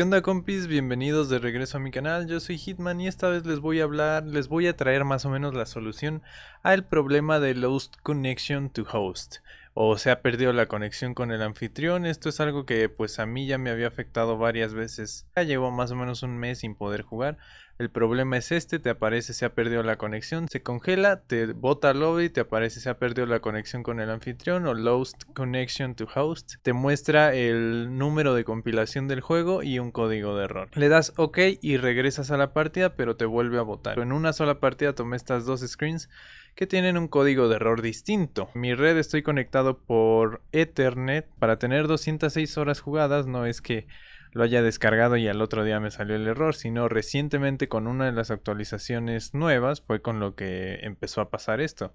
¿Qué onda compis? Bienvenidos de regreso a mi canal, yo soy Hitman y esta vez les voy a hablar, les voy a traer más o menos la solución al problema de Lost Connection to Host o se ha perdido la conexión con el anfitrión, esto es algo que pues a mí ya me había afectado varias veces, ya llevo más o menos un mes sin poder jugar, el problema es este, te aparece se ha perdido la conexión, se congela, te bota lobby, te aparece se ha perdido la conexión con el anfitrión o Lost Connection to Host. Te muestra el número de compilación del juego y un código de error. Le das OK y regresas a la partida pero te vuelve a botar. En una sola partida tomé estas dos screens que tienen un código de error distinto. Mi red estoy conectado por Ethernet para tener 206 horas jugadas, no es que lo haya descargado y al otro día me salió el error, sino recientemente con una de las actualizaciones nuevas fue con lo que empezó a pasar esto.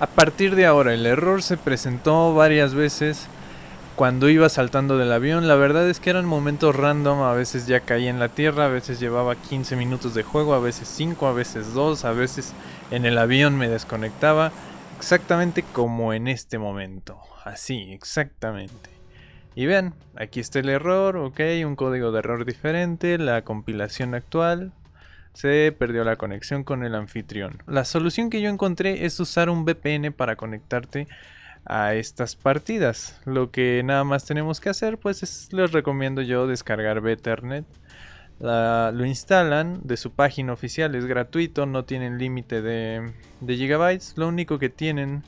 A partir de ahora el error se presentó varias veces cuando iba saltando del avión, la verdad es que eran momentos random, a veces ya caía en la tierra, a veces llevaba 15 minutos de juego, a veces 5, a veces 2, a veces en el avión me desconectaba, exactamente como en este momento, así, exactamente. Y vean, aquí está el error, ok, un código de error diferente, la compilación actual, se perdió la conexión con el anfitrión. La solución que yo encontré es usar un VPN para conectarte a estas partidas. Lo que nada más tenemos que hacer pues es, les recomiendo yo descargar Betternet. lo instalan de su página oficial, es gratuito, no tienen límite de, de gigabytes. Lo único que tienen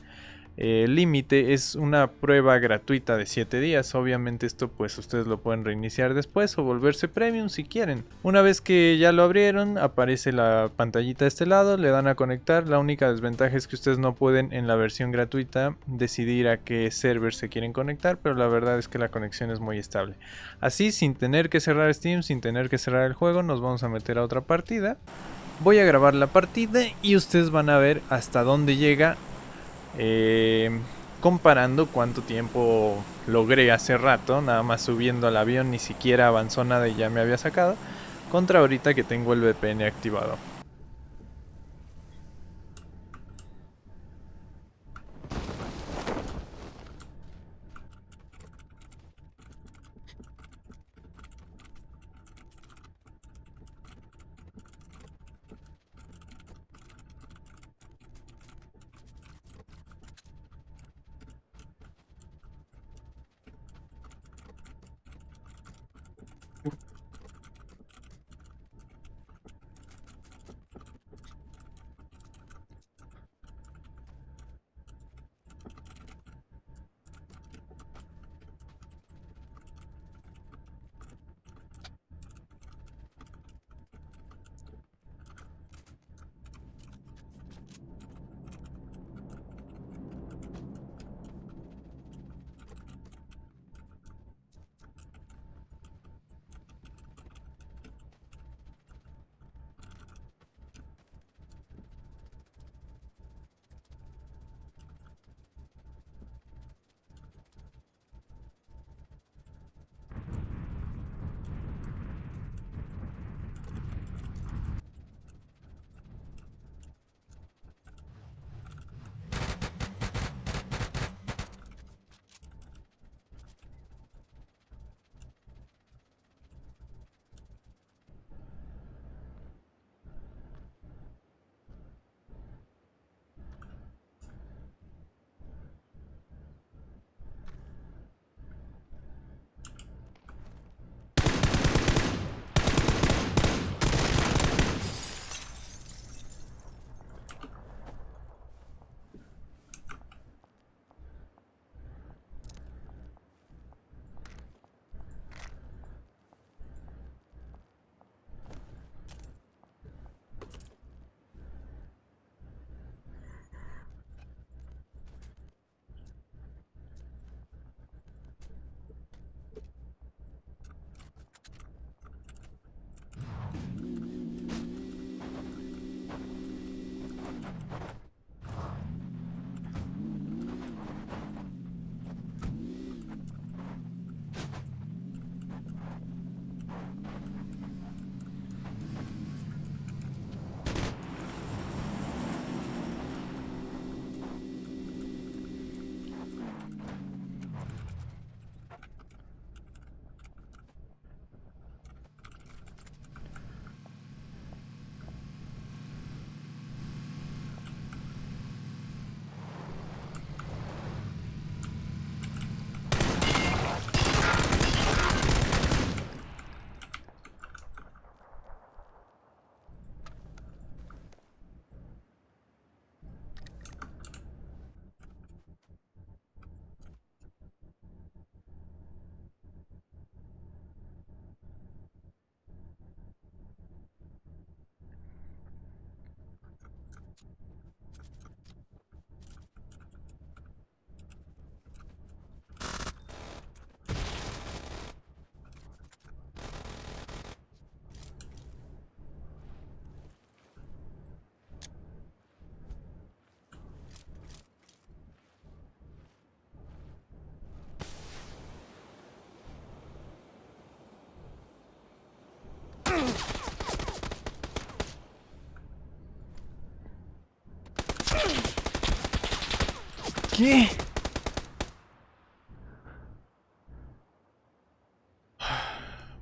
el límite es una prueba gratuita de 7 días. Obviamente esto pues ustedes lo pueden reiniciar después o volverse premium si quieren. Una vez que ya lo abrieron aparece la pantallita de este lado, le dan a conectar. La única desventaja es que ustedes no pueden en la versión gratuita decidir a qué server se quieren conectar, pero la verdad es que la conexión es muy estable. Así sin tener que cerrar Steam, sin tener que cerrar el juego, nos vamos a meter a otra partida. Voy a grabar la partida y ustedes van a ver hasta dónde llega eh, comparando cuánto tiempo logré hace rato, nada más subiendo al avión, ni siquiera avanzó nada y ya me había sacado, contra ahorita que tengo el VPN activado.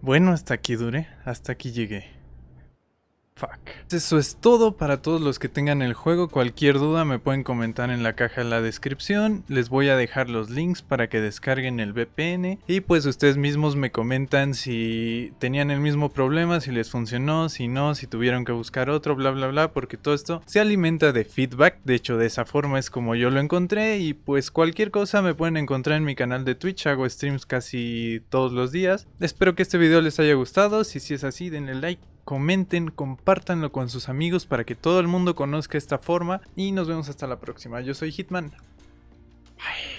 Bueno, hasta aquí duré, hasta aquí llegué. Fuck. Eso es todo para todos los que tengan el juego. Cualquier duda me pueden comentar en la caja de la descripción. Les voy a dejar los links para que descarguen el VPN. Y pues ustedes mismos me comentan si tenían el mismo problema, si les funcionó, si no, si tuvieron que buscar otro, bla bla bla. Porque todo esto se alimenta de feedback. De hecho, de esa forma es como yo lo encontré. Y pues cualquier cosa me pueden encontrar en mi canal de Twitch. Hago streams casi todos los días. Espero que este video les haya gustado. Si, si es así, denle like comenten, compártanlo con sus amigos para que todo el mundo conozca esta forma y nos vemos hasta la próxima. Yo soy Hitman. Bye.